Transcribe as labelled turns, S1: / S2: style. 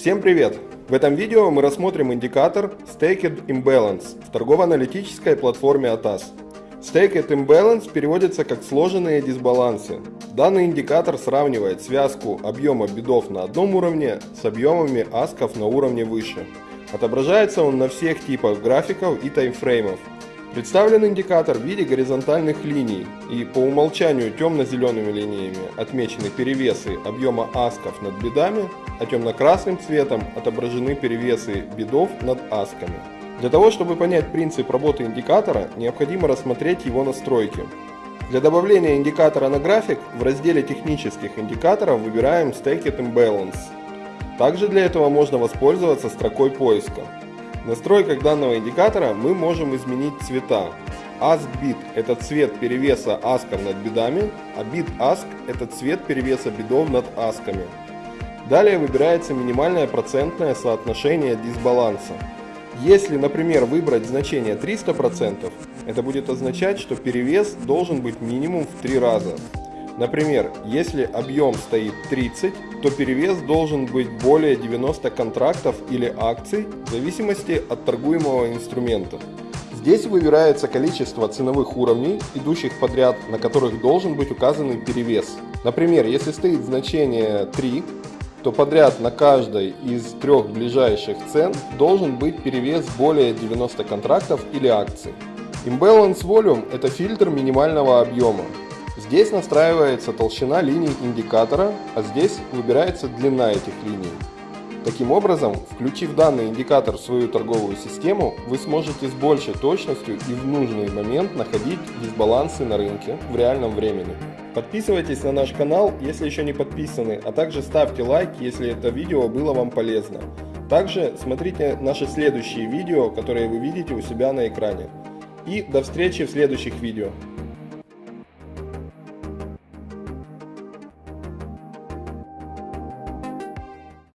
S1: Всем привет! В этом видео мы рассмотрим индикатор Staked Imbalance в торгово-аналитической платформе ATAS. Staked Imbalance переводится как сложенные дисбалансы. Данный индикатор сравнивает связку объема бедов на одном уровне с объемами асков на уровне выше. Отображается он на всех типах графиков и таймфреймов. Представлен индикатор в виде горизонтальных линий и по умолчанию темно-зелеными линиями отмечены перевесы объема асков над бедами, а темно-красным цветом отображены перевесы бедов над асками. Для того, чтобы понять принцип работы индикатора, необходимо рассмотреть его настройки. Для добавления индикатора на график в разделе технических индикаторов выбираем Staked Imbalance. Также для этого можно воспользоваться строкой поиска. В настройках данного индикатора мы можем изменить цвета. AskBit – это цвет перевеса асков над бедами, а BitAsk – это цвет перевеса бедов над асками. Далее выбирается минимальное процентное соотношение дисбаланса. Если, например, выбрать значение 300%, это будет означать, что перевес должен быть минимум в 3 раза. Например, если объем стоит 30, то перевес должен быть более 90 контрактов или акций в зависимости от торгуемого инструмента. Здесь выбирается количество ценовых уровней, идущих подряд, на которых должен быть указан перевес. Например, если стоит значение 3, то подряд на каждой из трех ближайших цен должен быть перевес более 90 контрактов или акций. Imbalance Volume – это фильтр минимального объема. Здесь настраивается толщина линий индикатора, а здесь выбирается длина этих линий. Таким образом, включив данный индикатор в свою торговую систему, вы сможете с большей точностью и в нужный момент находить дисбалансы на рынке в реальном времени. Подписывайтесь на наш канал, если еще не подписаны, а также ставьте лайк, если это видео было вам полезно. Также смотрите наши следующие видео, которые вы видите у себя на экране. И до встречи в следующих видео.